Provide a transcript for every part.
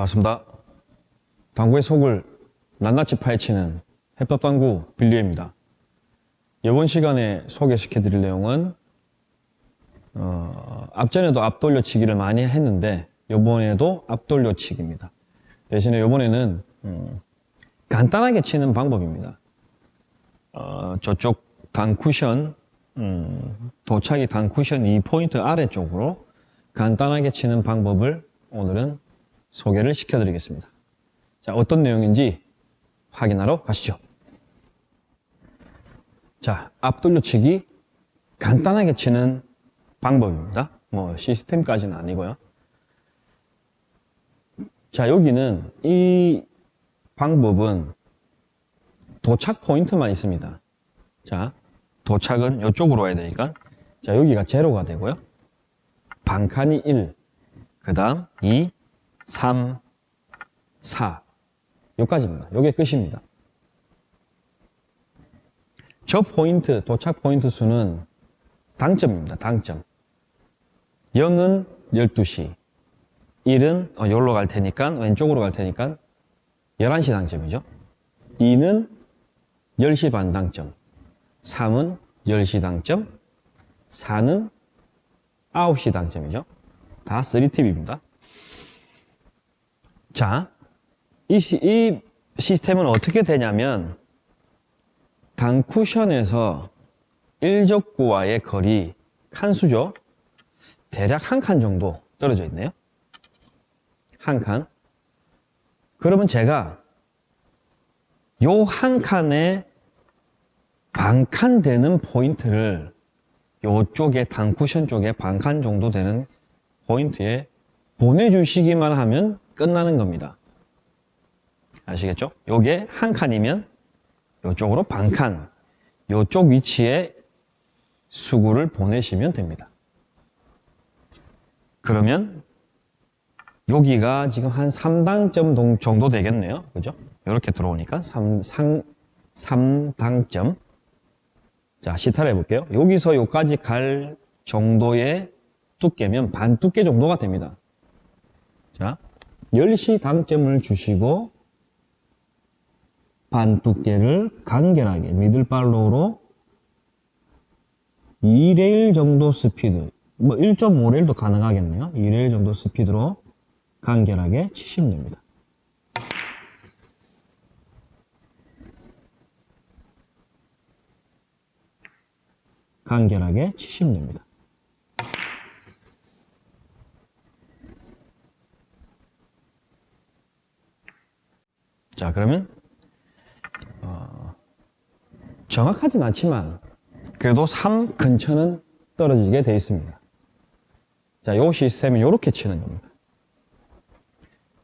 반갑습니다. 당구의 속을 낱낱이 파헤치는 해법당구 빌리입니다. 이번 시간에 소개시켜 드릴 내용은 어, 앞전에도 앞돌려치기를 많이 했는데 이번에도 앞돌려치기입니다. 대신에 이번에는 음, 간단하게 치는 방법입니다. 어, 저쪽 단 쿠션 음, 도착이 단 쿠션 2포인트 아래쪽으로 간단하게 치는 방법을 오늘은 소개를 시켜드리겠습니다. 자, 어떤 내용인지 확인하러 가시죠. 자, 앞돌려치기 간단하게 치는 방법입니다. 뭐 시스템까지는 아니고요. 자, 여기는 이 방법은 도착 포인트만 있습니다. 자, 도착은 이쪽으로 와야 되니까 자, 여기가 제로가 되고요. 반칸이 1, 그 다음 2, 3, 4 여기까지입니다. 이게 끝입니다. 저 포인트, 도착 포인트 수는 당점입니다. 당점. 0은 12시, 1은 어, 여기로 갈 테니까 왼쪽으로 갈 테니까 11시 당점이죠. 2는 10시 반 당점, 3은 10시 당점, 4는 9시 당점이죠. 다 3팁입니다. 자, 이, 시, 이 시스템은 어떻게 되냐면 단 쿠션에서 1적구와의 거리 칸수죠. 대략 한 칸 정도 떨어져 있네요. 한 칸. 그러면 제가 요 한 칸에 반칸 되는 포인트를 요쪽에 단쿠션 쪽에 반칸 정도 되는 포인트에 보내주시기만 하면 끝나는 겁니다. 아시겠죠? 요게 한 칸이면 요쪽으로 반 칸, 요쪽 위치에 수구를 보내시면 됩니다. 그러면 여기가 지금 한 3당점 정도 되겠네요. 그죠? 이렇게 들어오니까 3, 3, 3당점. 자, 시타를 해볼게요. 여기서 여기까지 갈 정도의 두께면 반 두께 정도가 됩니다. 자, 10시 당점을 주시고 반 두께를 간결하게 미들팔로우로 2레일 정도 스피드 뭐 1.5레일도 가능하겠네요. 2레일 정도 스피드로 간결하게 치시면 됩니다. 간결하게 치시면 됩니다 자 그러면 어, 정확하진 않지만 그래도 3 근처는 떨어지게 되어 있습니다. 자, 요 시스템은 이렇게 치는 겁니다.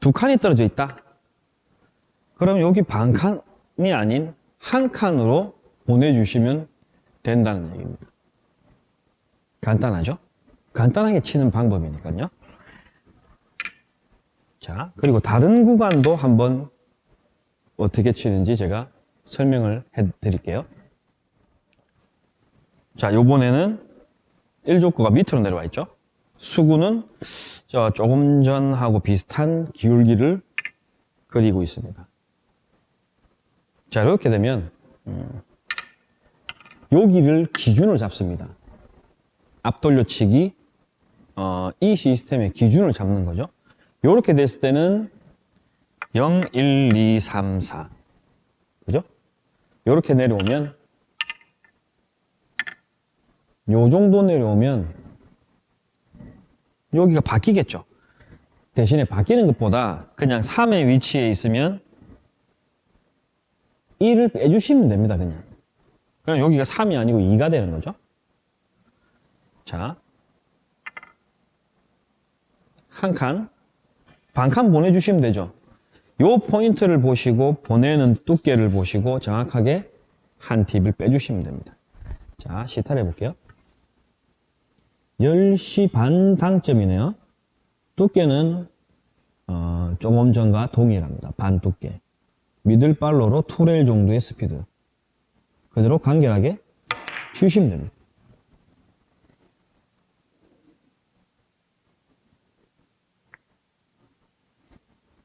두 칸이 떨어져 있다? 그럼 여기 반 칸이 아닌 한 칸으로 보내주시면 된다는 얘기입니다. 간단하죠? 간단하게 치는 방법이니까요. 자 그리고 다른 구간도 한번 어떻게 치는지 제가 설명을 해 드릴게요. 자, 요번에는 1족구가 밑으로 내려와 있죠. 수구는 저 조금 전하고 비슷한 기울기를 그리고 있습니다. 자, 이렇게 되면 음, 여기를 기준을 잡습니다. 앞돌려치기 어, 이 시스템의 기준을 잡는 거죠. 이렇게 됐을 때는 0, 1, 2, 3, 4 그죠? 이렇게 내려오면 요 정도 내려오면 여기가 바뀌겠죠. 대신에 바뀌는 것보다 그냥 3의 위치에 있으면 1을 빼주시면 됩니다 그냥. 그럼 여기가 3이 아니고 2가 되는 거죠? 자, 한 칸, 반 칸 보내주시면 되죠 요 포인트를 보시고 보내는 두께를 보시고 정확하게 한 팁을 빼주시면 됩니다. 자, 시타를 해볼게요. 10시 반 당점이네요. 두께는 어, 조금 전과 동일합니다. 반 두께. 미들발로로 투레일 정도의 스피드. 그대로 간결하게 쉬시면 됩니다.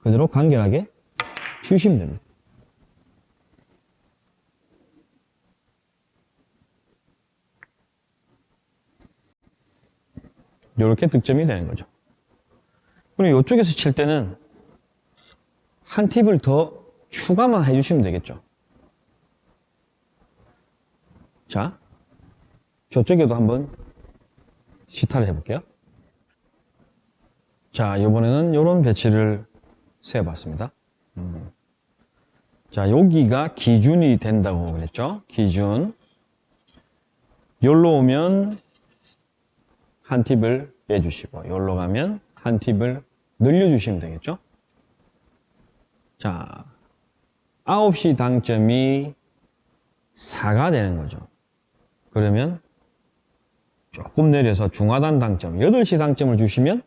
그대로 간결하게 주시면 됩니다. 이렇게 득점이 되는 거죠. 그리고 이쪽에서 칠 때는 한 팁을 더 추가만 해주시면 되겠죠. 자, 저쪽에도 한번 시타를 해볼게요. 자, 이번에는 이런 배치를 세어봤습니다. 음. 자, 여기가 기준이 된다고 그랬죠? 기준. 여기로 오면 한 팁을 빼주시고, 여기로 가면 한 팁을 늘려주시면 되겠죠? 자, 9시 당점이 4가 되는 거죠. 그러면 조금 내려서 중하단 당점, 8시 당점을 주시면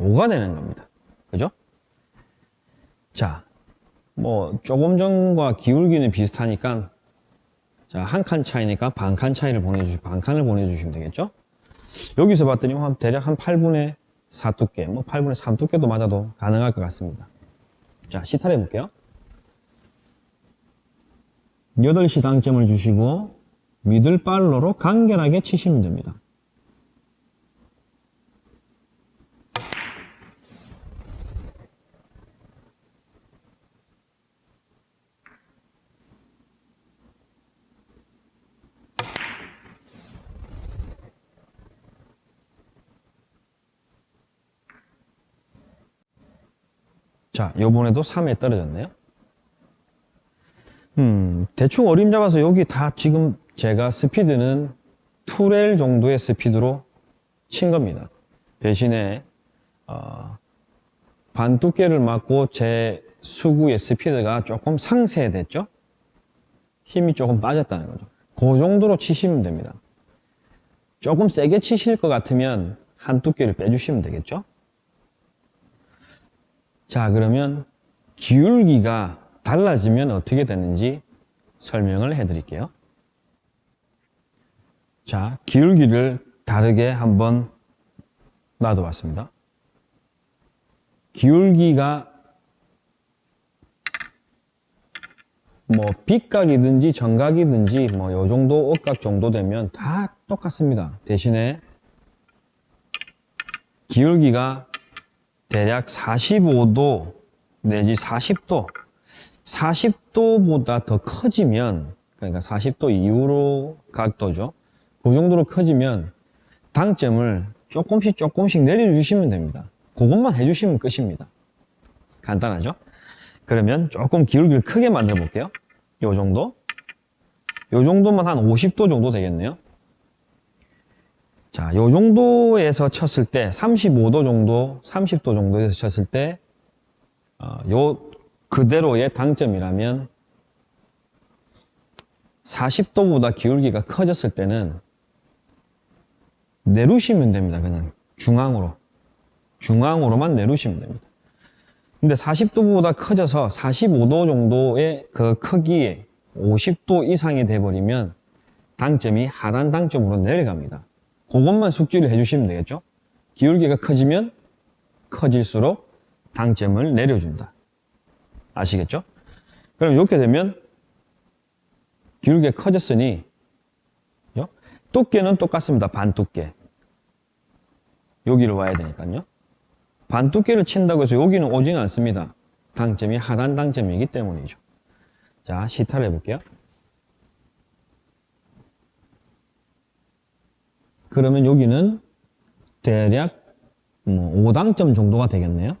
5가 되는 겁니다. 그죠? 자, 뭐, 조금 전과 기울기는 비슷하니까, 자, 한 칸 차이니까 반 칸 차이를 보내주시, 반 칸을 보내주시면 되겠죠? 여기서 봤더니 한 대략 한 8분의 4 두께, 뭐 8분의 3 두께도 맞아도 가능할 것 같습니다. 자, 시타를 해볼게요. 8시 당점을 주시고, 미들발로로 간결하게 치시면 됩니다. 자, 요번에도 3에 떨어졌네요. 음, 대충 어림 잡아서 여기 다 지금 제가 스피드는 2렐 정도의 스피드로 친 겁니다. 대신에, 어, 반 두께를 맞고 제 수구의 스피드가 조금 상쇄됐죠? 힘이 조금 빠졌다는 거죠. 그 정도로 치시면 됩니다. 조금 세게 치실 것 같으면 한 두께를 빼주시면 되겠죠? 자, 그러면 기울기가 달라지면 어떻게 되는지 설명을 해 드릴게요. 자, 기울기를 다르게 한번 놔둬 봤습니다. 기울기가 뭐 빗각이든지 정각이든지 뭐 요 정도 억각 정도 되면 다 똑같습니다. 대신에 기울기가 대략 45도 내지 40도 40도보다 더 커지면 그러니까 40도 이후로 각도죠. 그 정도로 커지면 당점을 조금씩 조금씩 내려주시면 됩니다. 그것만 해주시면 끝입니다. 간단하죠? 그러면 조금 기울기를 크게 만들어 볼게요. 요 정도? 요 정도만 한 50도 정도 되겠네요 자, 요 정도에서 쳤을 때, 35도 정도, 30도 정도에서 쳤을 때, 어, 요 그대로의 당점이라면, 40도보다 기울기가 커졌을 때는, 내루시면 됩니다. 그냥 중앙으로. 중앙으로만 내루시면 됩니다. 근데 40도보다 커져서 45도 정도의 그 크기에 50도 이상이 돼버리면, 당점이 하단 당점으로 내려갑니다. 그것만 숙지를 해주시면 되겠죠. 기울기가 커지면 커질수록 당점을 내려준다. 아시겠죠? 그럼 이렇게 되면 기울기가 커졌으니 두께는 똑같습니다. 반 두께. 여기를 와야 되니까요. 반 두께를 친다고 해서 여기는 오지는 않습니다. 당점이 하단 당점이기 때문이죠. 자, 시타를 해볼게요. 그러면 여기는 대략 뭐 5당점 정도가 되겠네요.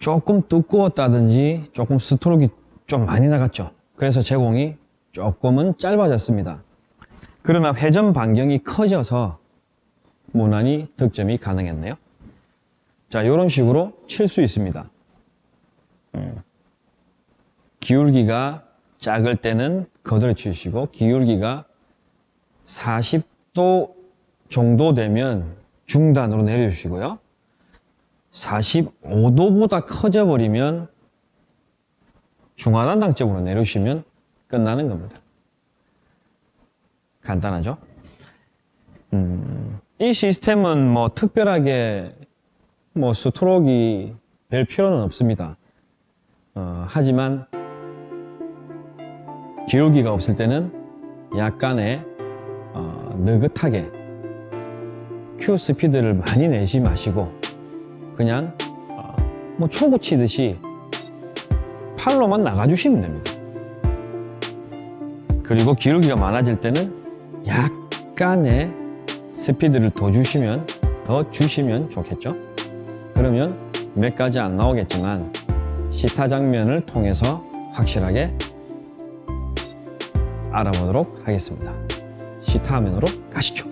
조금 두꺼웠다든지 조금 스트로크가 좀 많이 나갔죠. 그래서 제공이 조금은 짧아졌습니다. 그러나 회전 반경이 커져서 무난히 득점이 가능했네요. 자, 이런 식으로 칠 수 있습니다. 음. 기울기가 작을 때는 거들어 주시고 기울기가 40도 정도 되면 중단으로 내려주시고요. 45도보다 커져 버리면 중하단당적으로 내려주시면 끝나는 겁니다. 간단하죠? 음, 이 시스템은 뭐 특별하게 뭐 스트로크이 별 필요는 없습니다. 어, 하지만 기울기가 없을 때는 약간의 어, 느긋하게 큐 스피드를 많이 내지 마시고 그냥 어, 뭐 초구 치듯이 팔로만 나가주시면 됩니다. 그리고 기울기가 많아질 때는 약간의 스피드를 더 주시면 더 주시면 좋겠죠. 그러면 몇 가지 안 나오겠지만 시타 장면을 통해서 확실하게 알아보도록 하겠습니다. 시타 화면으로 가시죠.